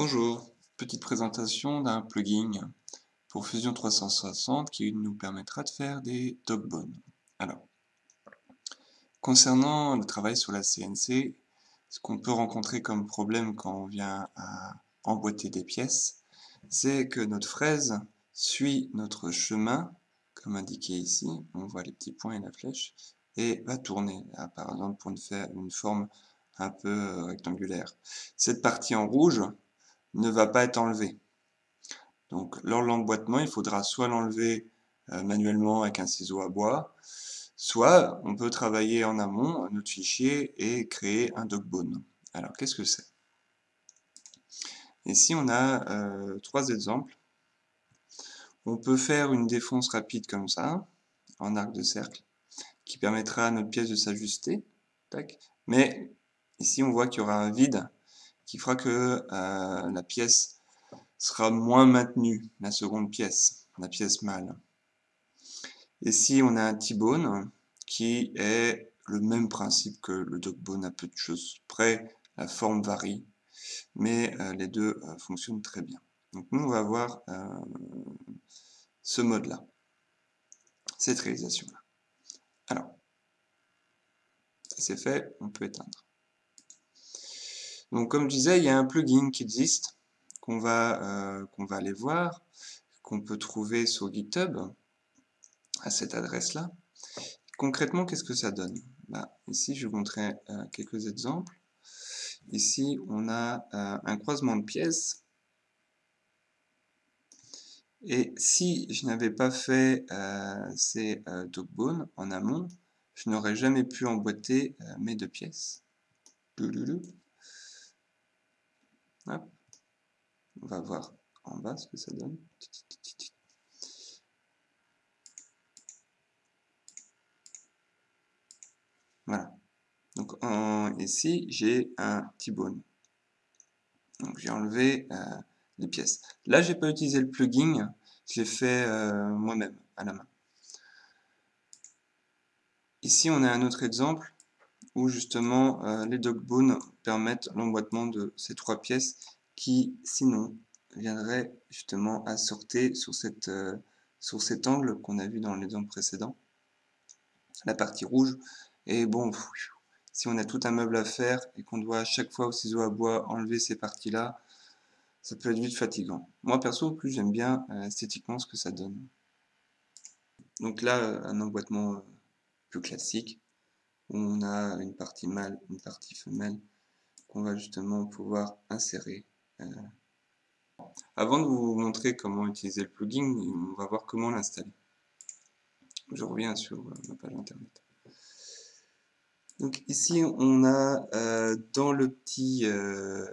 Bonjour, petite présentation d'un plugin pour Fusion 360 qui nous permettra de faire des dogbones. Alors, concernant le travail sur la CNC, ce qu'on peut rencontrer comme problème quand on vient à emboîter des pièces, c'est que notre fraise suit notre chemin, comme indiqué ici, on voit les petits points et la flèche, et va tourner, par exemple pour une forme un peu rectangulaire. Cette partie en rouge, ne va pas être enlevé. Donc lors de l'emboîtement, il faudra soit l'enlever euh, manuellement avec un ciseau à bois, soit on peut travailler en amont notre fichier et créer un dogbone. Alors qu'est-ce que c'est? Ici on a euh, trois exemples. On peut faire une défonce rapide comme ça, en arc de cercle, qui permettra à notre pièce de s'ajuster. Mais ici on voit qu'il y aura un vide qui fera que euh, la pièce sera moins maintenue, la seconde pièce, la pièce mâle. Ici, on a un T-bone qui est le même principe que le dog-bone à peu de choses près, la forme varie, mais euh, les deux euh, fonctionnent très bien. Donc nous, on va voir ce mode-là, cette réalisation-là. Alors, c'est fait, on peut éteindre. Donc comme je disais, il y a un plugin qui existe, qu'on va, euh, qu'on va aller voir, qu'on peut trouver sur GitHub, à cette adresse-là. Concrètement, qu'est-ce que ça donne? Bah, Ici, je vous montrer euh, quelques exemples. Ici, on a euh, un croisement de pièces. Et si je n'avais pas fait ces dogbones en amont, je n'aurais jamais pu emboîter mes deux pièces. On va voir en bas ce que ça donne. Voilà. Donc ici, j'ai un T-bone. Donc j'ai enlevé euh, les pièces. Là, j'ai pas utilisé le plugin, je l'ai fait euh, moi-même, à la main. Ici, on a un autre exemple où justement euh, les dogbones permettent l'emboîtement de ces trois pièces qui sinon viendraient justement à sortir sur, euh, sur cet angle qu'on a vu dans l'exemple précédent, la partie rouge. Et bon, si on a tout un meuble à faire et qu'on doit à chaque fois au ciseau à bois enlever ces parties-là, ça peut être vite fatigant. Moi perso, plus j'aime bien euh, esthétiquement ce que ça donne. Donc là, un emboîtement plus classique, on a une partie mâle, une partie femelle qu'on va justement pouvoir insérer. Euh. Avant de vous montrer comment utiliser le plugin, on va voir comment l'installer. Je reviens sur euh, ma page internet. Donc ici on a euh, dans le petit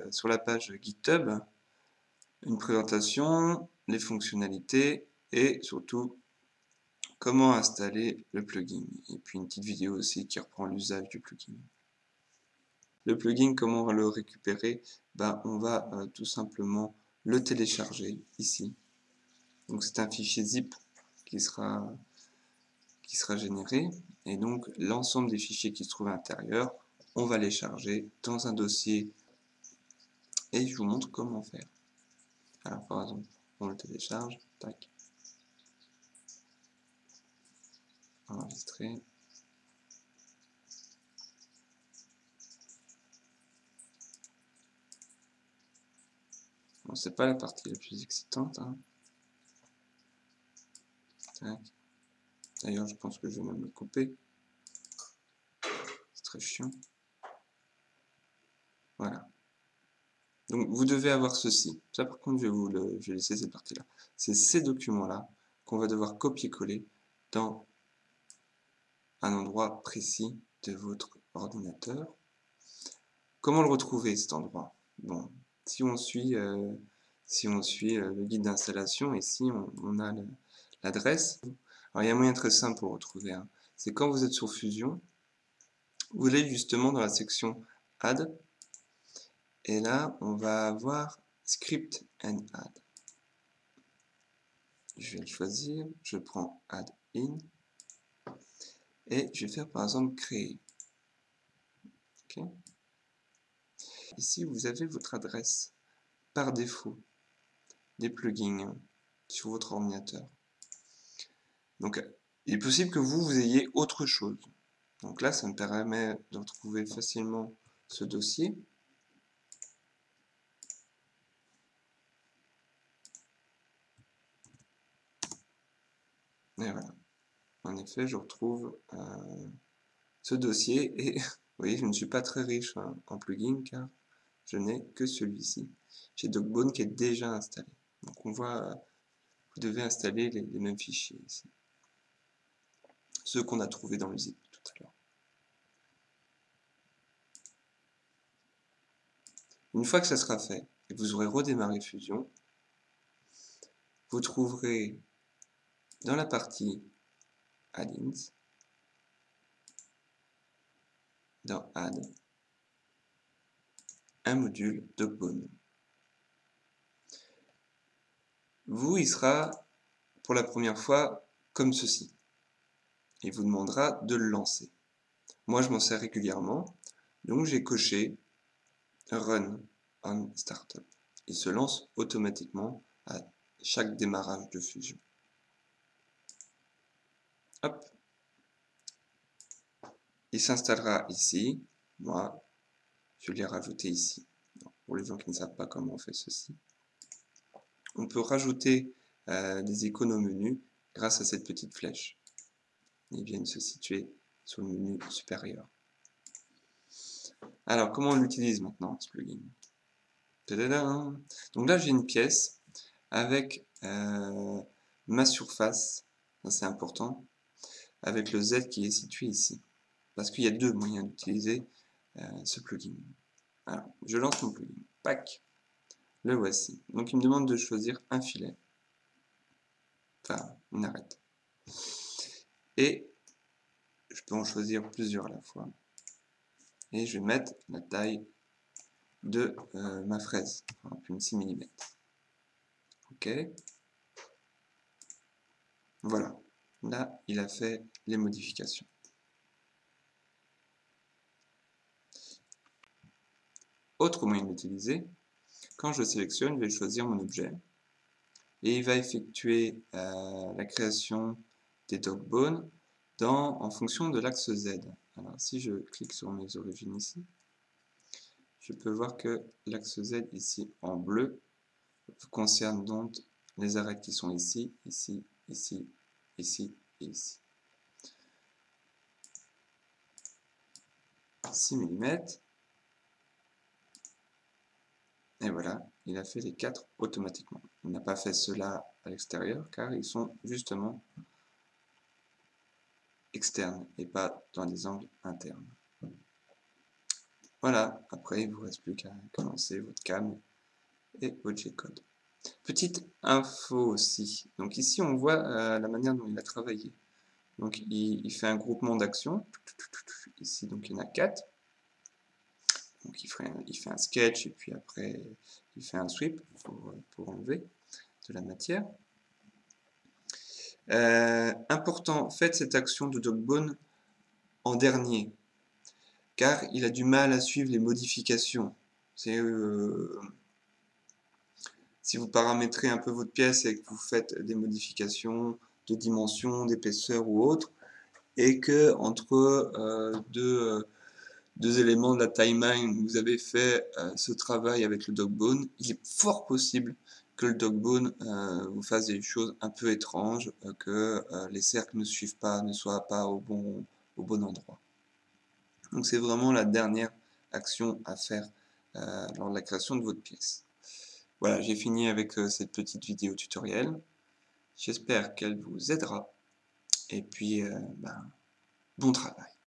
sur la page GitHub une présentation, les fonctionnalités et surtout comment installer le plugin. Et puis une petite vidéo aussi qui reprend l'usage du plugin. Le plugin, comment on va le récupérer? Ben, On va euh, tout simplement le télécharger ici. Donc c'est un fichier zip qui sera, qui sera généré. Et donc l'ensemble des fichiers qui se trouvent à l'intérieur, on va les charger dans un dossier. Et je vous montre comment faire. Alors par exemple, on le télécharge, tac. Enregistrer. Bon, c'est pas la partie la plus excitante. Hein. D'ailleurs, je pense que je vais même le couper. C'est très chiant. Voilà. Donc, vous devez avoir ceci. Ça, par contre, je vais vous le, je vais laisser cette partie-là. C'est ces documents-là qu'on va devoir copier-coller dans un endroit précis de votre ordinateur. Comment le retrouver cet endroit? Bon, si on suit, euh, si on suit euh, le guide d'installation, ici on, on a l'adresse. Il y a un moyen très simple pour retrouver. Hein. C'est quand vous êtes sur Fusion, vous allez justement dans la section Add, et là on va avoir Script and Add. Je vais le choisir, je prends Add In, et je vais faire par exemple créer. Ici, vous avez votre adresse par défaut des plugins sur votre ordinateur. Donc, il est possible que vous, vous ayez autre chose. Donc là, ça me permet de retrouver facilement ce dossier. Et voilà. En effet, je retrouve euh, ce dossier et vous voyez, je ne suis pas très riche en plugins car je n'ai que celui-ci. J'ai DocBone qui est déjà installé. Donc on voit, vous devez installer les, mêmes fichiers ici. Ceux qu'on a trouvés dans le zip tout à l'heure. Une fois que ça sera fait, et que vous aurez redémarré Fusion, vous trouverez dans la partie Add-ins, dans Add, un module DocBone. Vous, il sera pour la première fois comme ceci. Il vous demandera de le lancer. Moi, je m'en sers régulièrement, donc j'ai coché Run on Startup. Il se lance automatiquement à chaque démarrage de fusion. Il s'installera ici. Moi, je l'ai rajouté ici. Pour les gens qui ne savent pas comment on fait ceci. On peut rajouter euh, des icônes au menu grâce à cette petite flèche. Ils viennent se situer sur le menu supérieur. Alors, comment on l'utilise maintenant, ce plugin? Donc là, j'ai une pièce avec euh, ma surface, c'est important, avec le Z qui est situé ici. Parce qu'il y a deux moyens d'utiliser euh, ce plugin. Alors, je lance mon plugin. Pac Le voici. Donc, il me demande de choisir un filet. Enfin, une arête. Et je peux en choisir plusieurs à la fois et je vais mettre la taille de euh, ma fraise, une 6 mm. Ok. Voilà. Là, il a fait les modifications. Autre moyen d'utiliser, quand je sélectionne, je vais choisir mon objet et il va effectuer euh, la création des dog bones dans, en fonction de l'axe Z. Alors si je clique sur mes origines ici, je peux voir que l'axe Z ici en bleu concerne donc les arêtes qui sont ici, ici, ici, ici et ici. 6 mm. Et voilà, il a fait les quatre automatiquement. Il n'a pas fait cela à l'extérieur car ils sont justement externe et pas dans des angles internes. Voilà, après il ne vous reste plus qu'à commencer votre cam et votre G-code. Petite info aussi, donc ici on voit euh, la manière dont il a travaillé. Donc il, fait un groupement d'actions, ici donc il y en a quatre. Donc il fait, un, sketch et puis après il fait un sweep pour, pour enlever de la matière. Euh, important, faites cette action de Dogbone en dernier, car il a du mal à suivre les modifications. Euh, si vous paramétrez un peu votre pièce et que vous faites des modifications de dimension, d'épaisseur ou autre, et que entre euh, deux, deux, éléments de la timeline, vous avez fait ce travail avec le Dogbone, il est fort possible que le dogbone euh, vous fasse des choses un peu étranges, euh, que euh, les cercles ne suivent pas, ne soient pas au bon, au bon endroit. Donc c'est vraiment la dernière action à faire lors de la création de votre pièce. Voilà, j'ai fini avec cette petite vidéo tutoriel. J'espère qu'elle vous aidera. Et puis, ben, bon travail.